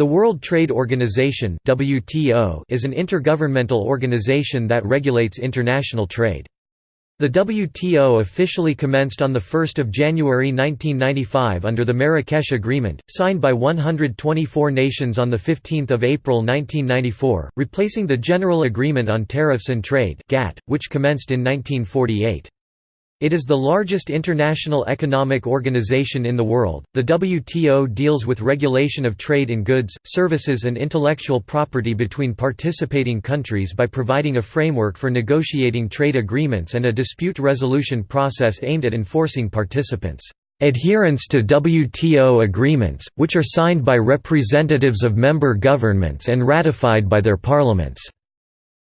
The World Trade Organization (WTO) is an intergovernmental organization that regulates international trade. The WTO officially commenced on 1 January 1995 under the Marrakesh Agreement, signed by 124 nations on 15 April 1994, replacing the General Agreement on Tariffs and Trade which commenced in 1948. It is the largest international economic organization in the world. The WTO deals with regulation of trade in goods, services, and intellectual property between participating countries by providing a framework for negotiating trade agreements and a dispute resolution process aimed at enforcing participants' adherence to WTO agreements, which are signed by representatives of member governments and ratified by their parliaments.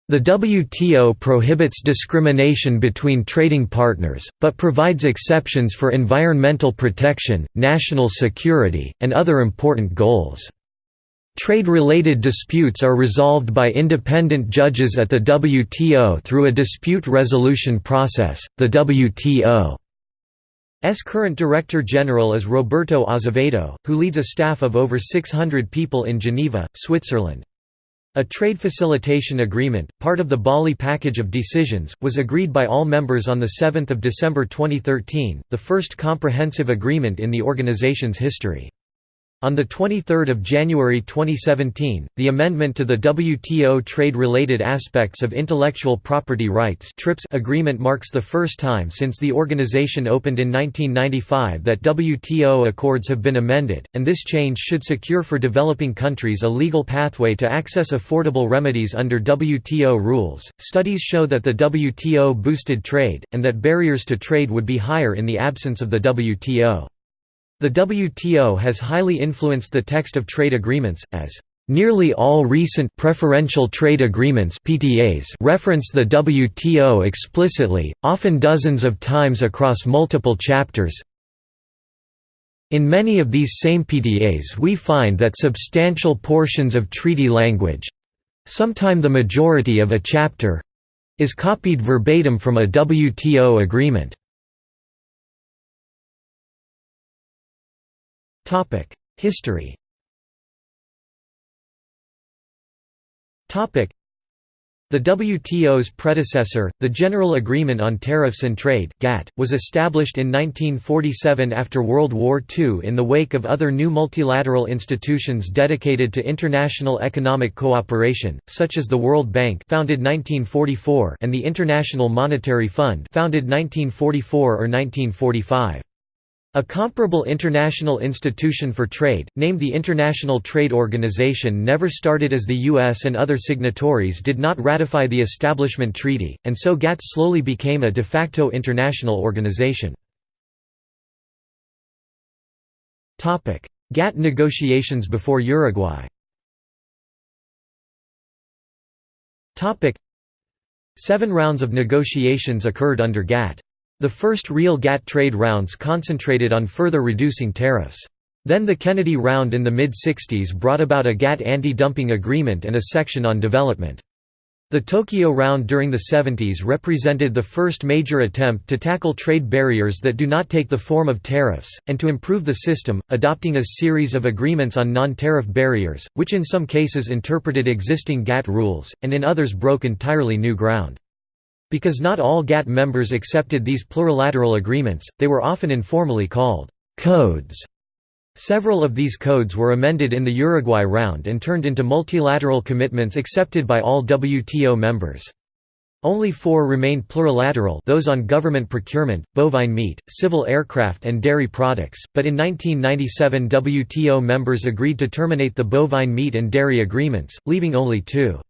The WTO prohibits discrimination between trading partners, but provides exceptions for environmental protection, national security, and other important goals. Trade-related disputes are resolved by independent judges at the WTO through a dispute resolution process. The WTO's current Director General is Roberto Azevedo, who leads a staff of over 600 people in Geneva, Switzerland. A trade facilitation agreement, part of the Bali package of decisions, was agreed by all members on 7 December 2013, the first comprehensive agreement in the organization's history. On 23 January 2017, the amendment to the WTO Trade-Related Aspects of Intellectual Property Rights agreement marks the first time since the organization opened in 1995 that WTO accords have been amended, and this change should secure for developing countries a legal pathway to access affordable remedies under WTO rules. Studies show that the WTO boosted trade, and that barriers to trade would be higher in the absence of the WTO. The WTO has highly influenced the text of trade agreements, as Nearly all recent preferential trade agreements (PTAs) reference the WTO explicitly, often dozens of times across multiple chapters. In many of these same PTAs we find that substantial portions of treaty language, sometime the majority of a chapter, is copied verbatim from a WTO agreement. History. The WTO's predecessor, the General Agreement on Tariffs and Trade (GATT), was established in 1947 after World War II in the wake of other new multilateral institutions dedicated to international economic cooperation, such as the World Bank founded 1944 and the International Monetary Fund founded 1944 or 1945. A comparable international institution for trade, named the International Trade Organization never started as the US and other signatories did not ratify the Establishment Treaty, and so GATT slowly became a de facto international organization. GATT negotiations before Uruguay Seven rounds of negotiations occurred under GATT. The first real GATT trade rounds concentrated on further reducing tariffs. Then the Kennedy Round in the mid-60s brought about a GATT anti-dumping agreement and a section on development. The Tokyo Round during the 70s represented the first major attempt to tackle trade barriers that do not take the form of tariffs, and to improve the system, adopting a series of agreements on non-tariff barriers, which in some cases interpreted existing GATT rules, and in others broke entirely new ground. Because not all GATT members accepted these plurilateral agreements, they were often informally called «codes». Several of these codes were amended in the Uruguay round and turned into multilateral commitments accepted by all WTO members. Only four remained plurilateral those on government procurement, bovine meat, civil aircraft and dairy products, but in 1997 WTO members agreed to terminate the bovine meat and dairy agreements, leaving only two.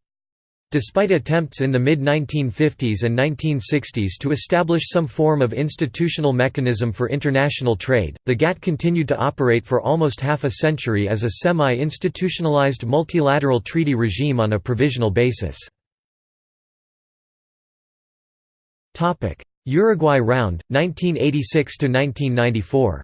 Despite attempts in the mid-1950s and 1960s to establish some form of institutional mechanism for international trade, the GATT continued to operate for almost half a century as a semi-institutionalized multilateral treaty regime on a provisional basis. Uruguay Round, 1986–1994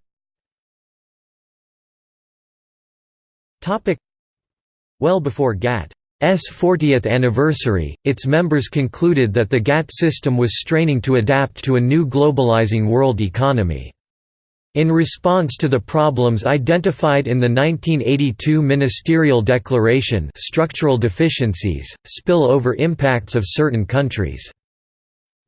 Well before GATT 40th anniversary, its members concluded that the GATT system was straining to adapt to a new globalizing world economy. In response to the problems identified in the 1982 Ministerial Declaration structural deficiencies, spill-over impacts of certain countries'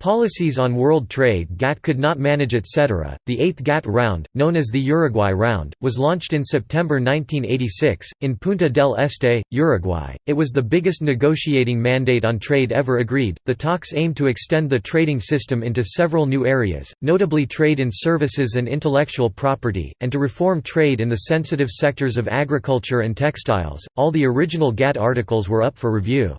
Policies on world trade GATT could not manage etc. The eighth GATT round, known as the Uruguay Round, was launched in September 1986, in Punta del Este, Uruguay. It was the biggest negotiating mandate on trade ever agreed. The talks aimed to extend the trading system into several new areas, notably trade in services and intellectual property, and to reform trade in the sensitive sectors of agriculture and textiles. All the original GATT articles were up for review.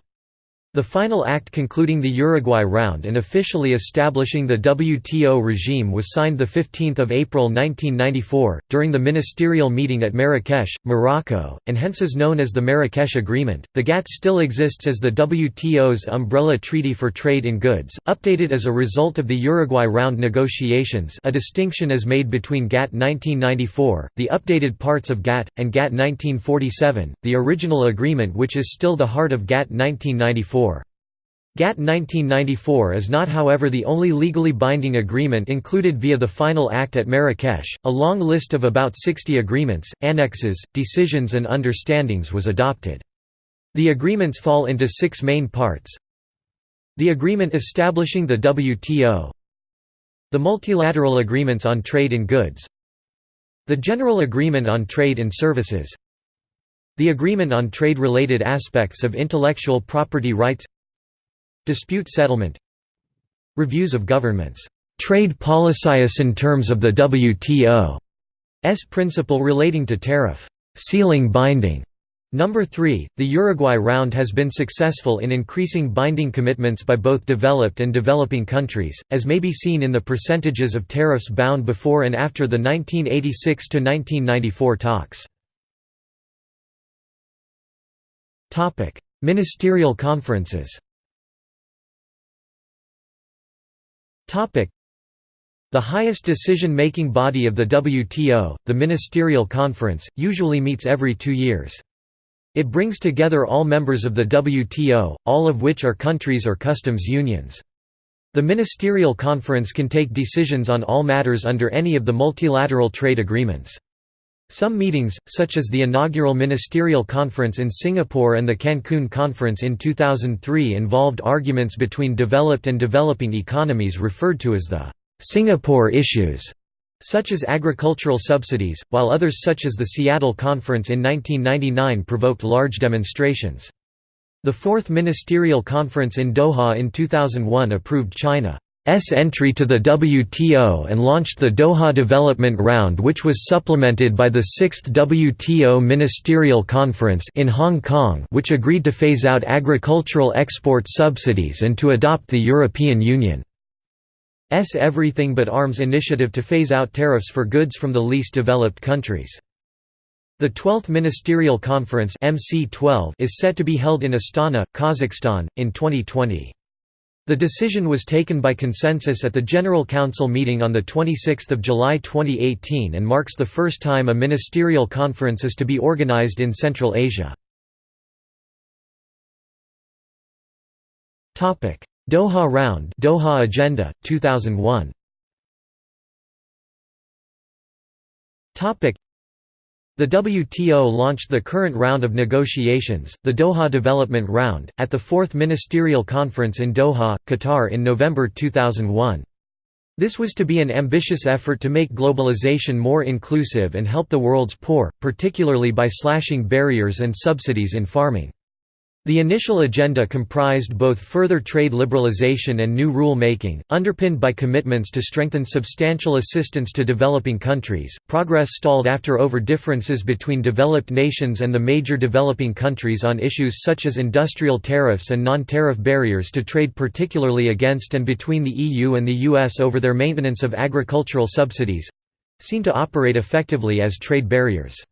The final act concluding the Uruguay round and officially establishing the WTO regime was signed 15 April 1994, during the ministerial meeting at Marrakesh, Morocco, and hence is known as the Marrakesh Agreement. The GATT still exists as the WTO's umbrella treaty for trade in goods, updated as a result of the Uruguay round negotiations a distinction is made between GATT 1994, the updated parts of GATT, and GATT 1947, the original agreement which is still the heart of GATT 1994. GATT 1994 is not however the only legally binding agreement included via the final act at Marrakesh, a long list of about 60 agreements, annexes, decisions and understandings was adopted. The agreements fall into six main parts. The agreement establishing the WTO The multilateral agreements on trade in goods. The General Agreement on Trade in Services. The Agreement on Trade-Related Aspects of Intellectual Property Rights Dispute settlement Reviews of governments' trade policies in terms of the WTO's principle relating to tariff ceiling binding. Number 3, the Uruguay round has been successful in increasing binding commitments by both developed and developing countries, as may be seen in the percentages of tariffs bound before and after the 1986–1994 talks. Ministerial conferences The highest decision-making body of the WTO, the Ministerial Conference, usually meets every two years. It brings together all members of the WTO, all of which are countries or customs unions. The Ministerial Conference can take decisions on all matters under any of the multilateral trade agreements. Some meetings, such as the inaugural Ministerial Conference in Singapore and the Cancun Conference in 2003 involved arguments between developed and developing economies referred to as the «Singapore issues», such as agricultural subsidies, while others such as the Seattle Conference in 1999 provoked large demonstrations. The Fourth Ministerial Conference in Doha in 2001 approved China entry to the WTO and launched the Doha Development Round which was supplemented by the 6th WTO Ministerial Conference in Hong Kong which agreed to phase out agricultural export subsidies and to adopt the European Union's Everything But Arms initiative to phase out tariffs for goods from the least developed countries. The 12th Ministerial Conference MC12 is set to be held in Astana, Kazakhstan, in 2020. The decision was taken by consensus at the General Council meeting on 26 July 2018 and marks the first time a ministerial conference is to be organized in Central Asia. Doha Round Doha Agenda, 2001 the WTO launched the current round of negotiations, the Doha Development Round, at the Fourth Ministerial Conference in Doha, Qatar in November 2001. This was to be an ambitious effort to make globalization more inclusive and help the world's poor, particularly by slashing barriers and subsidies in farming. The initial agenda comprised both further trade liberalization and new rule-making, underpinned by commitments to strengthen substantial assistance to developing countries. Progress stalled after over differences between developed nations and the major developing countries on issues such as industrial tariffs and non-tariff barriers to trade particularly against and between the EU and the US over their maintenance of agricultural subsidies—seen to operate effectively as trade barriers.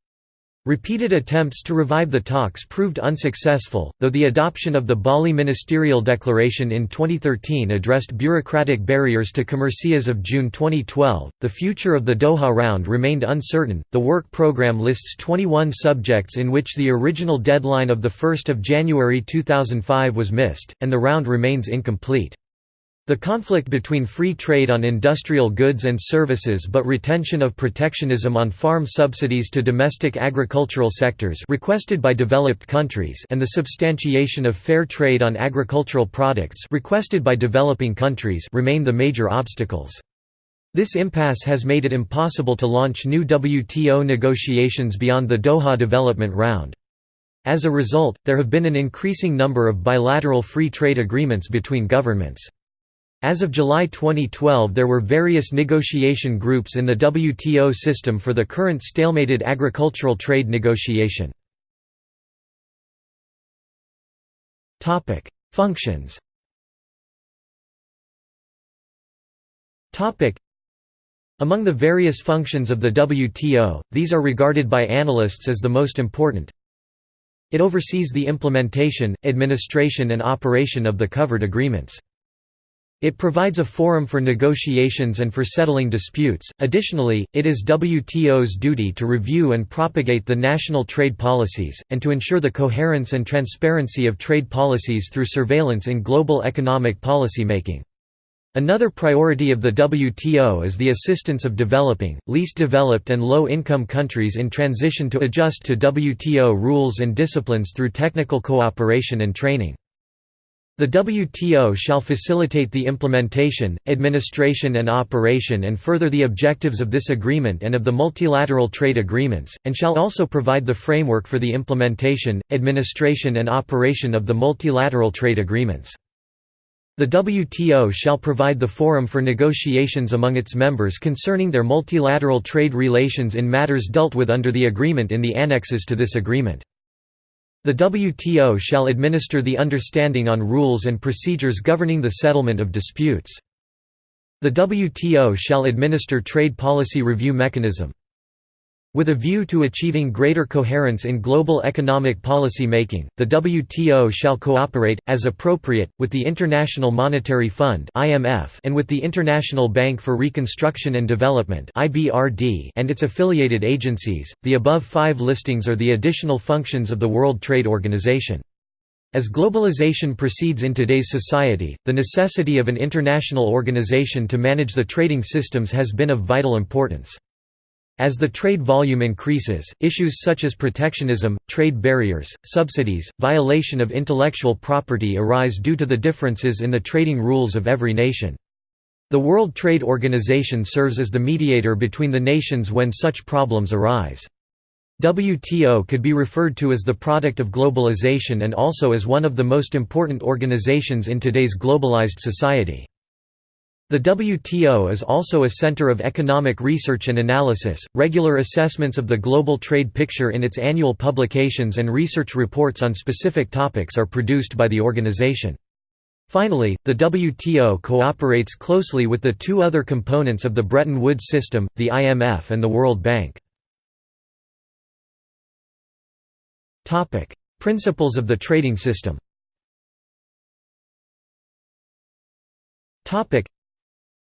Repeated attempts to revive the talks proved unsuccessful, though the adoption of the Bali Ministerial Declaration in 2013 addressed bureaucratic barriers to commerce as of June 2012. The future of the Doha round remained uncertain. The work program lists 21 subjects in which the original deadline of 1 January 2005 was missed, and the round remains incomplete. The conflict between free trade on industrial goods and services but retention of protectionism on farm subsidies to domestic agricultural sectors requested by developed countries and the substantiation of fair trade on agricultural products requested by developing countries remain the major obstacles. This impasse has made it impossible to launch new WTO negotiations beyond the Doha Development Round. As a result, there have been an increasing number of bilateral free trade agreements between governments. As of July 2012 there were various negotiation groups in the WTO system for the current stalemated agricultural trade negotiation. Functions Among the various functions of the WTO, these are regarded by analysts as the most important. It oversees the implementation, administration and operation of the covered agreements. It provides a forum for negotiations and for settling disputes. Additionally, it is WTO's duty to review and propagate the national trade policies, and to ensure the coherence and transparency of trade policies through surveillance in global economic policymaking. Another priority of the WTO is the assistance of developing, least developed and low-income countries in transition to adjust to WTO rules and disciplines through technical cooperation and training. The WTO shall facilitate the implementation, administration and operation and further the objectives of this agreement and of the multilateral trade agreements, and shall also provide the framework for the implementation, administration and operation of the multilateral trade agreements. The WTO shall provide the forum for negotiations among its members concerning their multilateral trade relations in matters dealt with under the agreement in the annexes to this agreement. The WTO shall administer the understanding on rules and procedures governing the settlement of disputes. The WTO shall administer trade policy review mechanism. With a view to achieving greater coherence in global economic policy making, the WTO shall cooperate, as appropriate, with the International Monetary Fund and with the International Bank for Reconstruction and Development and its affiliated agencies. The above five listings are the additional functions of the World Trade Organization. As globalization proceeds in today's society, the necessity of an international organization to manage the trading systems has been of vital importance. As the trade volume increases, issues such as protectionism, trade barriers, subsidies, violation of intellectual property arise due to the differences in the trading rules of every nation. The World Trade Organization serves as the mediator between the nations when such problems arise. WTO could be referred to as the product of globalization and also as one of the most important organizations in today's globalized society. The WTO is also a center of economic research and analysis. Regular assessments of the global trade picture in its annual publications and research reports on specific topics are produced by the organization. Finally, the WTO cooperates closely with the two other components of the Bretton Woods system, the IMF and the World Bank. Principles of the trading system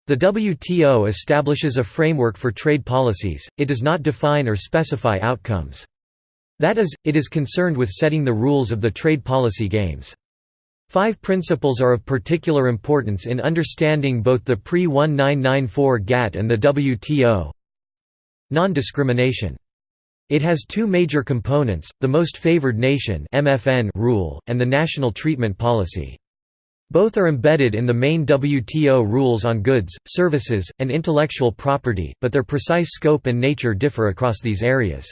the WTO establishes a framework for trade policies, it does not define or specify outcomes. That is, it is concerned with setting the rules of the trade policy games. Five principles are of particular importance in understanding both the pre-1994 GATT and the WTO. Non-discrimination. It has two major components, the most favored nation rule, and the national treatment policy. Both are embedded in the main WTO rules on goods, services, and intellectual property, but their precise scope and nature differ across these areas.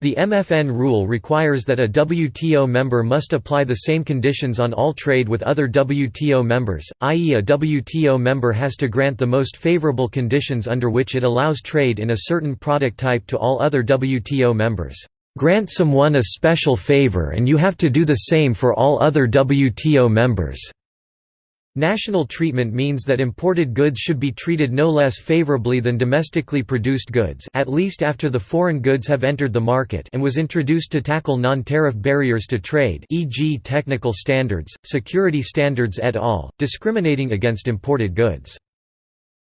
The MFN rule requires that a WTO member must apply the same conditions on all trade with other WTO members, i.e. a WTO member has to grant the most favorable conditions under which it allows trade in a certain product type to all other WTO members. Grant someone a special favor and you have to do the same for all other WTO members. National treatment means that imported goods should be treated no less favorably than domestically produced goods at least after the foreign goods have entered the market and was introduced to tackle non-tariff barriers to trade e.g. technical standards, security standards et al., discriminating against imported goods.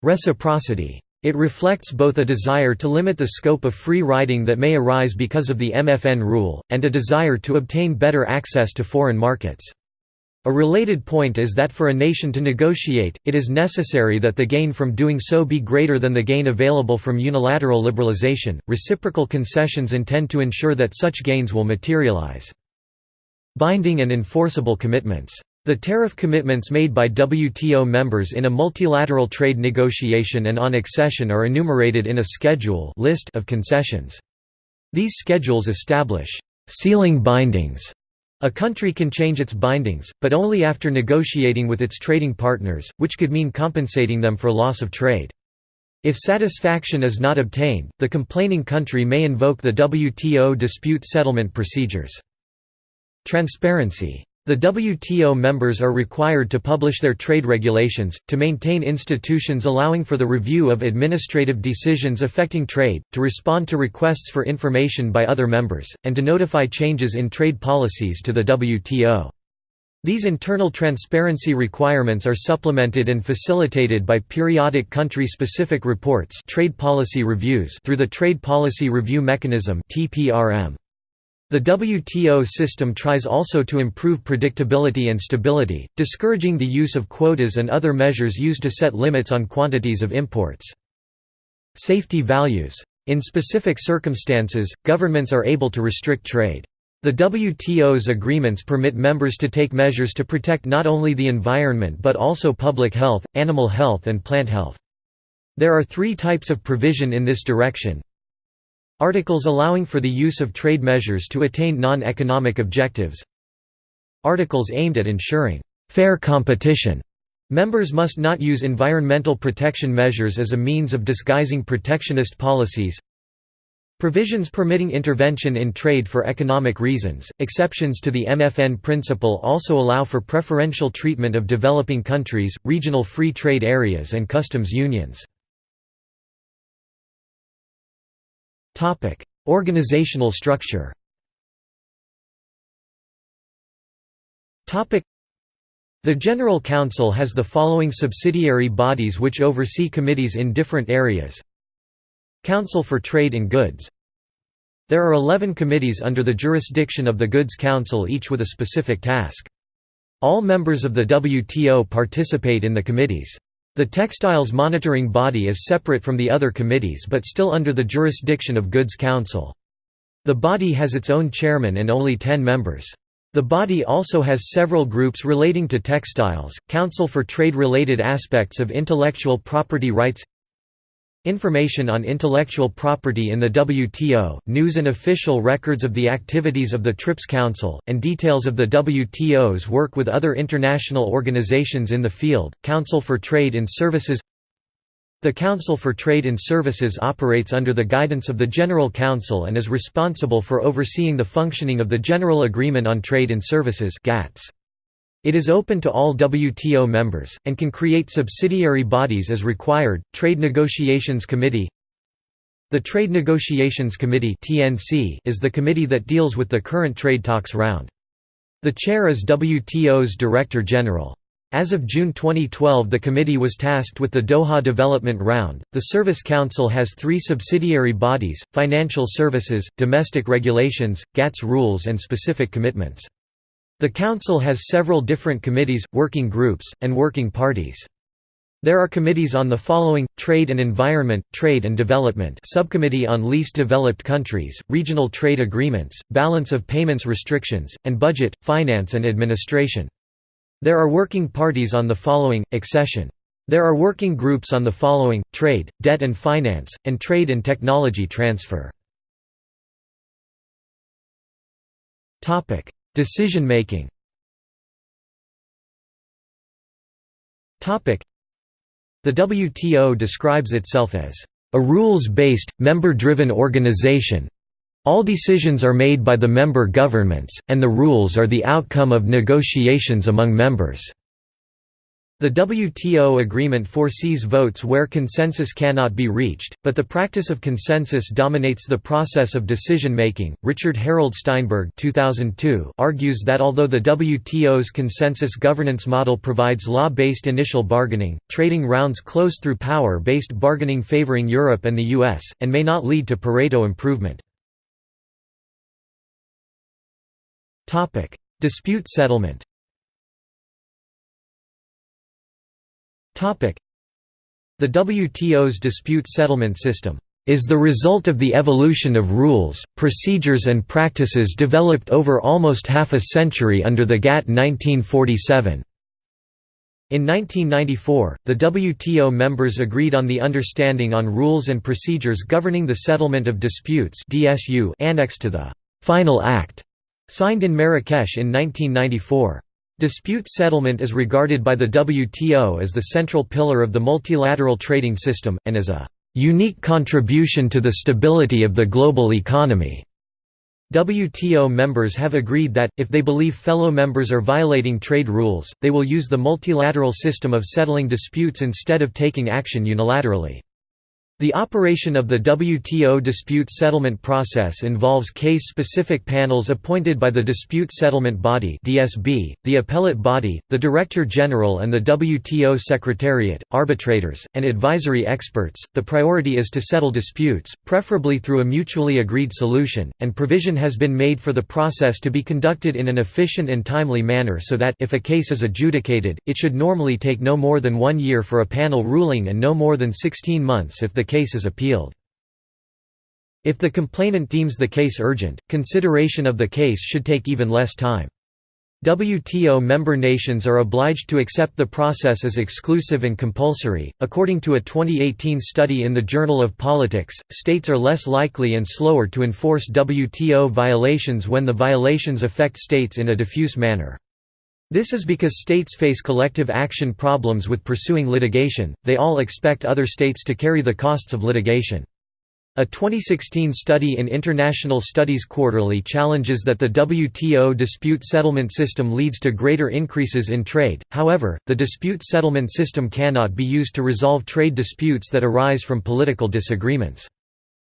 Reciprocity. It reflects both a desire to limit the scope of free riding that may arise because of the MFN rule, and a desire to obtain better access to foreign markets. A related point is that for a nation to negotiate, it is necessary that the gain from doing so be greater than the gain available from unilateral liberalization. Reciprocal concessions intend to ensure that such gains will materialize. Binding and enforceable commitments. The tariff commitments made by WTO members in a multilateral trade negotiation and on accession are enumerated in a schedule list of concessions. These schedules establish ceiling bindings a country can change its bindings, but only after negotiating with its trading partners, which could mean compensating them for loss of trade. If satisfaction is not obtained, the complaining country may invoke the WTO dispute settlement procedures. Transparency the WTO members are required to publish their trade regulations, to maintain institutions allowing for the review of administrative decisions affecting trade, to respond to requests for information by other members, and to notify changes in trade policies to the WTO. These internal transparency requirements are supplemented and facilitated by periodic country-specific reports trade policy reviews through the Trade Policy Review Mechanism TPRM. The WTO system tries also to improve predictability and stability, discouraging the use of quotas and other measures used to set limits on quantities of imports. Safety values. In specific circumstances, governments are able to restrict trade. The WTO's agreements permit members to take measures to protect not only the environment but also public health, animal health and plant health. There are three types of provision in this direction, Articles allowing for the use of trade measures to attain non-economic objectives Articles aimed at ensuring «fair competition» Members must not use environmental protection measures as a means of disguising protectionist policies. Provisions permitting intervention in trade for economic reasons. Exceptions to the MFN principle also allow for preferential treatment of developing countries, regional free trade areas, and customs unions. Organizational structure. The General Council has the following subsidiary bodies which oversee committees in different areas. Council for Trade in Goods. There are 11 committees under the jurisdiction of the Goods Council each with a specific task. All members of the WTO participate in the committees. The Textiles Monitoring Body is separate from the other committees but still under the jurisdiction of Goods Council. The body has its own chairman and only ten members. The body also has several groups relating to textiles, Council for Trade-related aspects of intellectual property rights Information on intellectual property in the WTO, news and official records of the activities of the TRIPS Council, and details of the WTO's work with other international organizations in the field, Council for Trade in Services The Council for Trade in Services operates under the guidance of the General Council and is responsible for overseeing the functioning of the General Agreement on Trade in Services GATS. It is open to all WTO members, and can create subsidiary bodies as required. Trade Negotiations Committee The Trade Negotiations Committee is the committee that deals with the current trade talks round. The chair is WTO's Director General. As of June 2012, the committee was tasked with the Doha Development Round. The Service Council has three subsidiary bodies financial services, domestic regulations, GATS rules, and specific commitments. The Council has several different committees, working groups, and working parties. There are committees on the following, Trade and Environment, Trade and Development Subcommittee on Least Developed Countries, Regional Trade Agreements, Balance of Payments Restrictions, and Budget, Finance and Administration. There are working parties on the following, Accession. There are working groups on the following, Trade, Debt and Finance, and Trade and Technology Transfer. Decision making The WTO describes itself as a rules-based, member-driven organization. All decisions are made by the member governments, and the rules are the outcome of negotiations among members. The WTO agreement foresees votes where consensus cannot be reached, but the practice of consensus dominates the process of decision making. Richard Harold Steinberg (2002) argues that although the WTO's consensus governance model provides law-based initial bargaining, trading rounds close through power-based bargaining favoring Europe and the US, and may not lead to Pareto improvement. Dispute settlement. The WTO's dispute settlement system is the result of the evolution of rules, procedures and practices developed over almost half a century under the GATT 1947. In 1994, the WTO members agreed on the Understanding on Rules and Procedures Governing the Settlement of Disputes (DSU) annexed to the Final Act, signed in Marrakesh in 1994. Dispute settlement is regarded by the WTO as the central pillar of the multilateral trading system, and as a unique contribution to the stability of the global economy. WTO members have agreed that, if they believe fellow members are violating trade rules, they will use the multilateral system of settling disputes instead of taking action unilaterally. The operation of the WTO dispute settlement process involves case-specific panels appointed by the Dispute Settlement Body (DSB), the Appellate Body, the Director General and the WTO Secretariat, arbitrators, and advisory experts. The priority is to settle disputes, preferably through a mutually agreed solution, and provision has been made for the process to be conducted in an efficient and timely manner so that if a case is adjudicated, it should normally take no more than 1 year for a panel ruling and no more than 16 months if the case is appealed. If the complainant deems the case urgent, consideration of the case should take even less time. WTO member nations are obliged to accept the process as exclusive and compulsory. According to a 2018 study in the Journal of Politics, states are less likely and slower to enforce WTO violations when the violations affect states in a diffuse manner. This is because states face collective action problems with pursuing litigation, they all expect other states to carry the costs of litigation. A 2016 study in International Studies Quarterly challenges that the WTO dispute settlement system leads to greater increases in trade, however, the dispute settlement system cannot be used to resolve trade disputes that arise from political disagreements.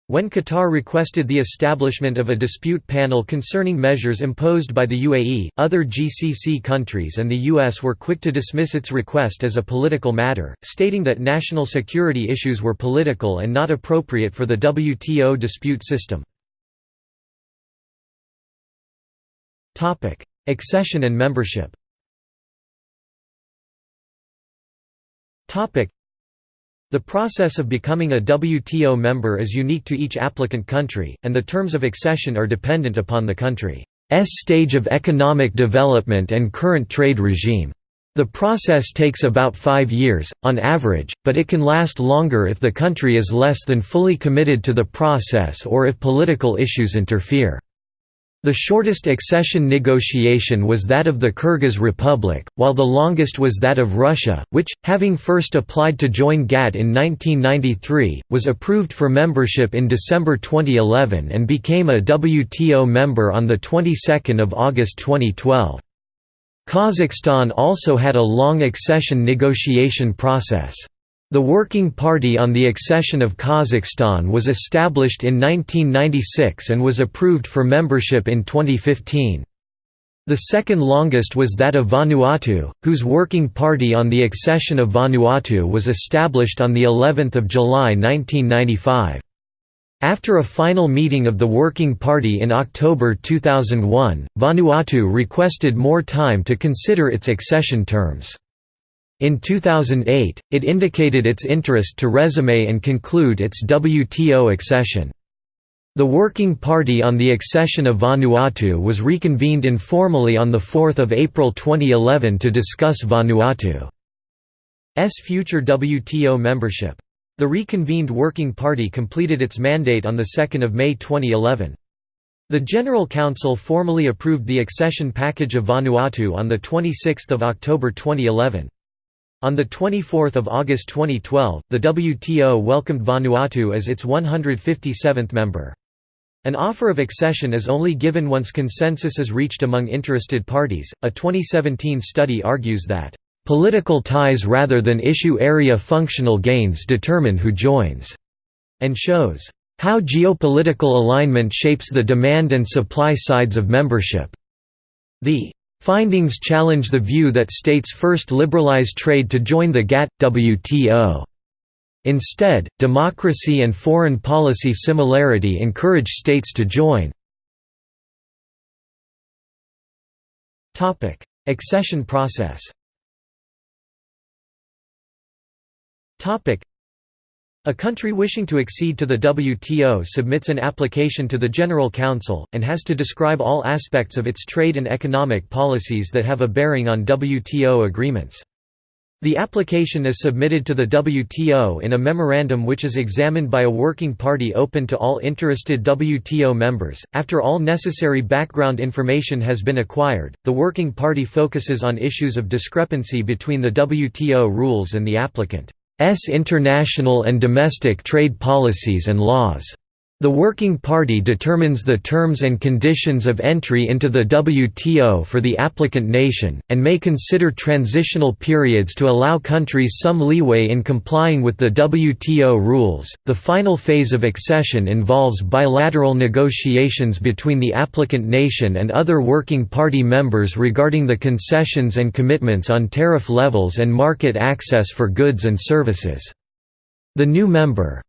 When Qatar requested the establishment of a dispute panel concerning measures imposed by the UAE, other GCC countries and the US were quick to dismiss its request as a political matter, stating that national security issues were political and not appropriate for the WTO dispute system. Accession and membership the process of becoming a WTO member is unique to each applicant country, and the terms of accession are dependent upon the country's stage of economic development and current trade regime. The process takes about five years, on average, but it can last longer if the country is less than fully committed to the process or if political issues interfere. The shortest accession negotiation was that of the Kyrgyz Republic, while the longest was that of Russia, which, having first applied to join GATT in 1993, was approved for membership in December 2011 and became a WTO member on the 22nd of August 2012. Kazakhstan also had a long accession negotiation process. The Working Party on the Accession of Kazakhstan was established in 1996 and was approved for membership in 2015. The second longest was that of Vanuatu, whose Working Party on the Accession of Vanuatu was established on the 11th of July 1995. After a final meeting of the Working Party in October 2001, Vanuatu requested more time to consider its accession terms. In 2008, it indicated its interest to resume and conclude its WTO accession. The Working Party on the accession of Vanuatu was reconvened informally on 4 April 2011 to discuss Vanuatu's future WTO membership. The reconvened Working Party completed its mandate on 2 May 2011. The General Council formally approved the accession package of Vanuatu on 26 October 2011. On 24 August 2012, the WTO welcomed Vanuatu as its 157th member. An offer of accession is only given once consensus is reached among interested parties. A 2017 study argues that, political ties rather than issue area functional gains determine who joins, and shows how geopolitical alignment shapes the demand and supply sides of membership. The Findings challenge the view that states first liberalize trade to join the GATT WTO. Instead, democracy and foreign policy similarity encourage states to join. Accession process A country wishing to accede to the WTO submits an application to the General Council, and has to describe all aspects of its trade and economic policies that have a bearing on WTO agreements. The application is submitted to the WTO in a memorandum which is examined by a working party open to all interested WTO members. After all necessary background information has been acquired, the working party focuses on issues of discrepancy between the WTO rules and the applicant. S international and domestic trade policies and laws. The Working Party determines the terms and conditions of entry into the WTO for the applicant nation, and may consider transitional periods to allow countries some leeway in complying with the WTO rules. The final phase of accession involves bilateral negotiations between the applicant nation and other Working Party members regarding the concessions and commitments on tariff levels and market access for goods and services. The new member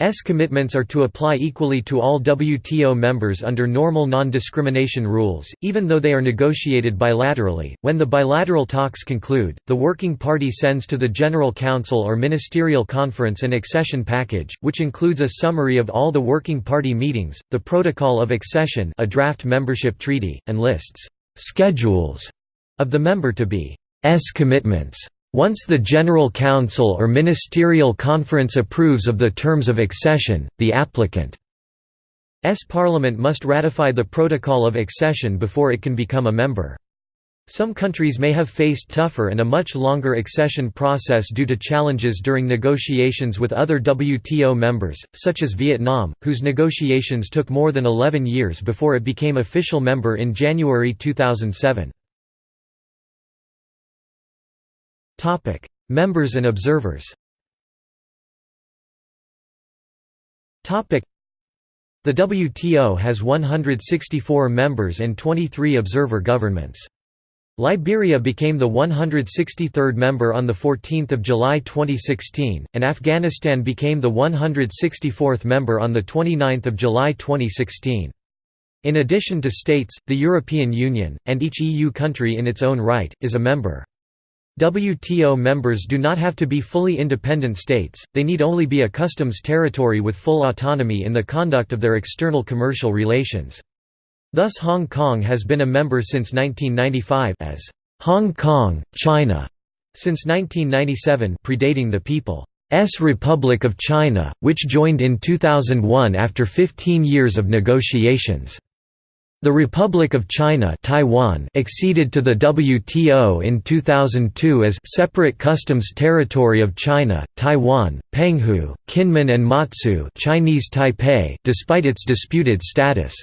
S commitments are to apply equally to all WTO members under normal non-discrimination rules, even though they are negotiated bilaterally. When the bilateral talks conclude, the working party sends to the General Council or Ministerial Conference an accession package, which includes a summary of all the working party meetings, the protocol of accession, a draft membership treaty, and lists schedules of the member to be S commitments. Once the General Council or Ministerial Conference approves of the terms of accession, the applicant's parliament must ratify the Protocol of Accession before it can become a member. Some countries may have faced tougher and a much longer accession process due to challenges during negotiations with other WTO members, such as Vietnam, whose negotiations took more than 11 years before it became official member in January 2007. Topic: Members and observers. Topic: The WTO has 164 members and 23 observer governments. Liberia became the 163rd member on 14 July 2016, and Afghanistan became the 164th member on 29 July 2016. In addition to states, the European Union, and each EU country in its own right, is a member. WTO members do not have to be fully independent states, they need only be a customs territory with full autonomy in the conduct of their external commercial relations. Thus Hong Kong has been a member since 1995 as Hong Kong, China, since 1997 predating the People's Republic of China, which joined in 2001 after 15 years of negotiations. The Republic of China Taiwan acceded to the WTO in 2002 as separate customs territory of China, Taiwan, Penghu, Kinmen and Matsu Chinese Taipei despite its disputed status.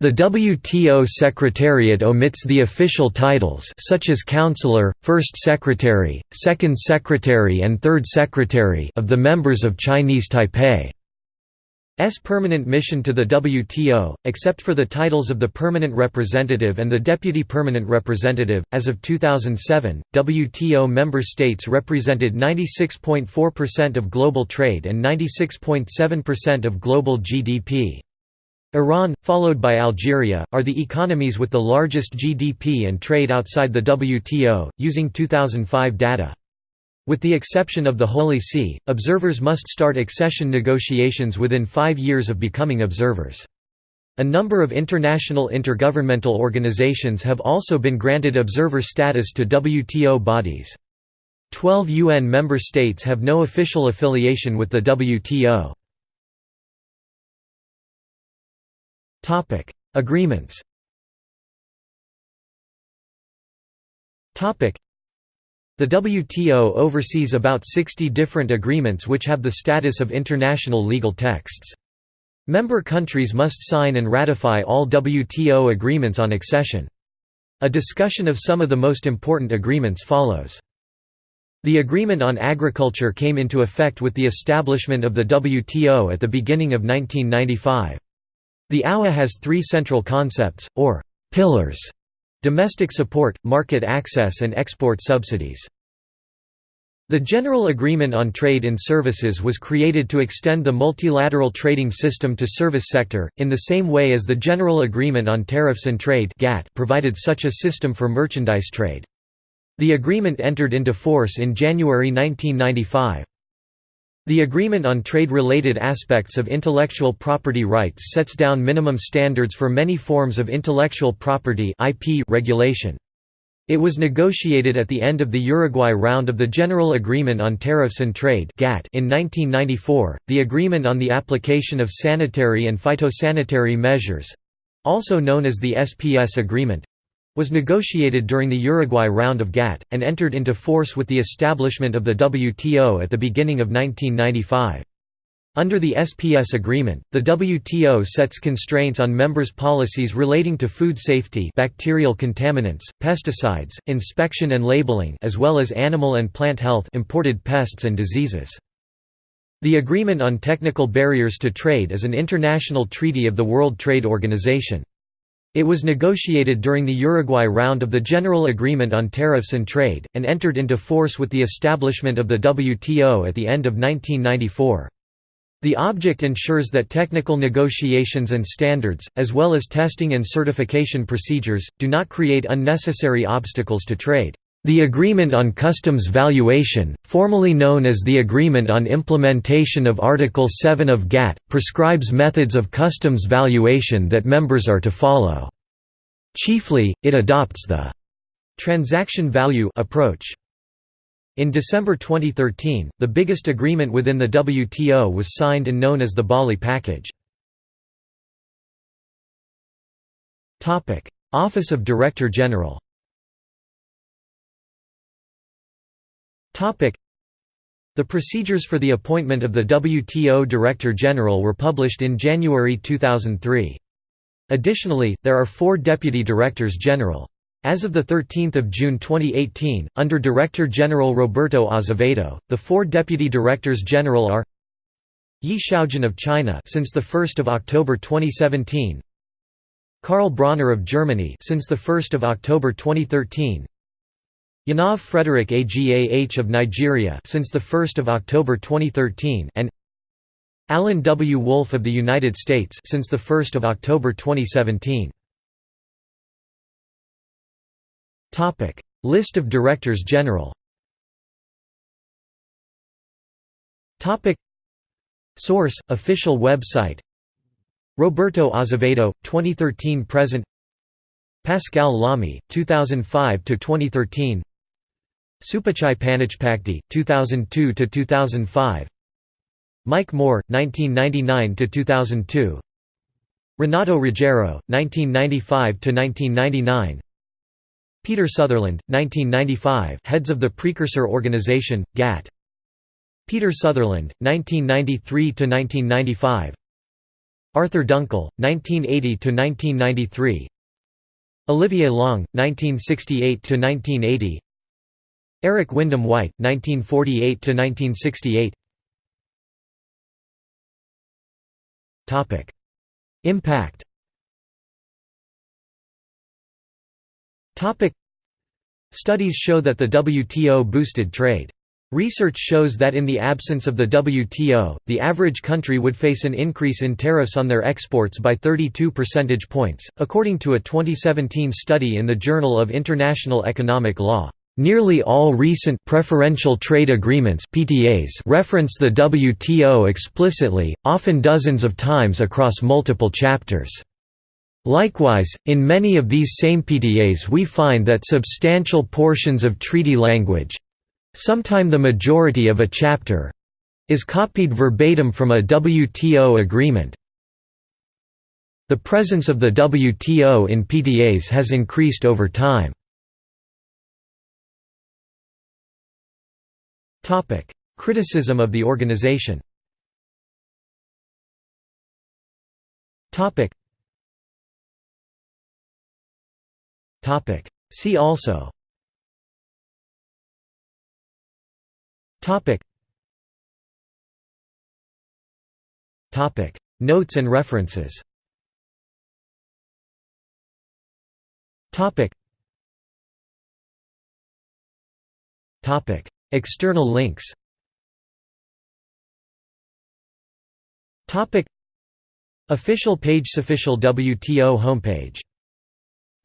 The WTO Secretariat omits the official titles such as Counselor, First Secretary, Second Secretary and Third Secretary of the members of Chinese Taipei. S permanent mission to the WTO, except for the titles of the Permanent Representative and the Deputy Permanent Representative. As of 2007, WTO member states represented 96.4% of global trade and 96.7% of global GDP. Iran, followed by Algeria, are the economies with the largest GDP and trade outside the WTO, using 2005 data. With the exception of the Holy See, observers must start accession negotiations within five years of becoming observers. A number of international intergovernmental organizations have also been granted observer status to WTO bodies. Twelve UN member states have no official affiliation with the WTO. Agreements the WTO oversees about 60 different agreements which have the status of international legal texts. Member countries must sign and ratify all WTO agreements on accession. A discussion of some of the most important agreements follows. The Agreement on Agriculture came into effect with the establishment of the WTO at the beginning of 1995. The AUA has three central concepts, or «pillars» Domestic support, market access and export subsidies. The General Agreement on Trade in Services was created to extend the multilateral trading system to service sector, in the same way as the General Agreement on Tariffs and Trade provided such a system for merchandise trade. The agreement entered into force in January 1995. The Agreement on Trade-Related Aspects of Intellectual Property Rights sets down minimum standards for many forms of intellectual property IP regulation. It was negotiated at the end of the Uruguay round of the General Agreement on Tariffs and Trade in 1994. The Agreement on the Application of Sanitary and Phytosanitary Measures also known as the SPS Agreement was negotiated during the Uruguay round of GATT, and entered into force with the establishment of the WTO at the beginning of 1995. Under the SPS agreement, the WTO sets constraints on members' policies relating to food safety bacterial contaminants, pesticides, inspection and labeling as well as animal and plant health imported pests and diseases. The Agreement on Technical Barriers to Trade is an international treaty of the World Trade Organization. It was negotiated during the Uruguay round of the General Agreement on Tariffs and Trade, and entered into force with the establishment of the WTO at the end of 1994. The object ensures that technical negotiations and standards, as well as testing and certification procedures, do not create unnecessary obstacles to trade. The Agreement on Customs Valuation, formally known as the Agreement on Implementation of Article 7 of GATT, prescribes methods of customs valuation that members are to follow. Chiefly, it adopts the «transaction value» approach. In December 2013, the biggest agreement within the WTO was signed and known as the Bali Package. Office of Director General The procedures for the appointment of the WTO Director General were published in January 2003. Additionally, there are four Deputy Directors General. As of 13 June 2018, under Director General Roberto Azevedo, the four Deputy Directors General are Yi Xiaojun of China since 1 October 2017 Karl Brauner of Germany since 1 October 2013 Yonov Frederick Agah of Nigeria since 1 October 2013 and Alan W. Wolff of the United States since 1 October 2017. Topic List of Directors General. Topic Source: Official website. Roberto Azevedo, 2013 present. Pascal Lamy, 2005 to 2013 Supachai Panitchpakdi, 2002–2005 Mike Moore, 1999 to 2002. Renato Ruggiero, 1995 to 1999. Peter Sutherland, 1995 heads of the precursor organization, GATT Peter Sutherland, 1993 to 1995. Arthur Dunkel, 1980 to 1993. Olivier Long, 1968–1980 Eric Wyndham White, 1948–1968 Impact Studies show that the WTO boosted trade. Research shows that in the absence of the WTO, the average country would face an increase in tariffs on their exports by 32 percentage points, according to a 2017 study in the Journal of International Economic Law. Nearly all recent preferential trade agreements (PTAs) reference the WTO explicitly, often dozens of times across multiple chapters. Likewise, in many of these same PTAs we find that substantial portions of treaty language—sometime the majority of a chapter—is copied verbatim from a WTO agreement. The presence of the WTO in PTAs has increased over time. Criticism of the organization. Topic. Topic. See also. Topic. Topic. Notes and references. Topic. Topic. External links. Official page Official WTO homepage.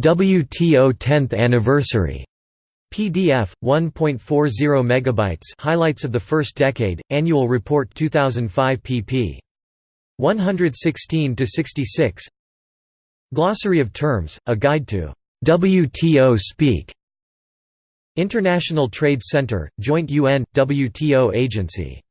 WTO 10th anniversary. PDF 1.40 megabytes highlights of the first decade annual report 2005 pp 116 to 66 Glossary of terms a guide to WTO speak International Trade Center joint UN WTO agency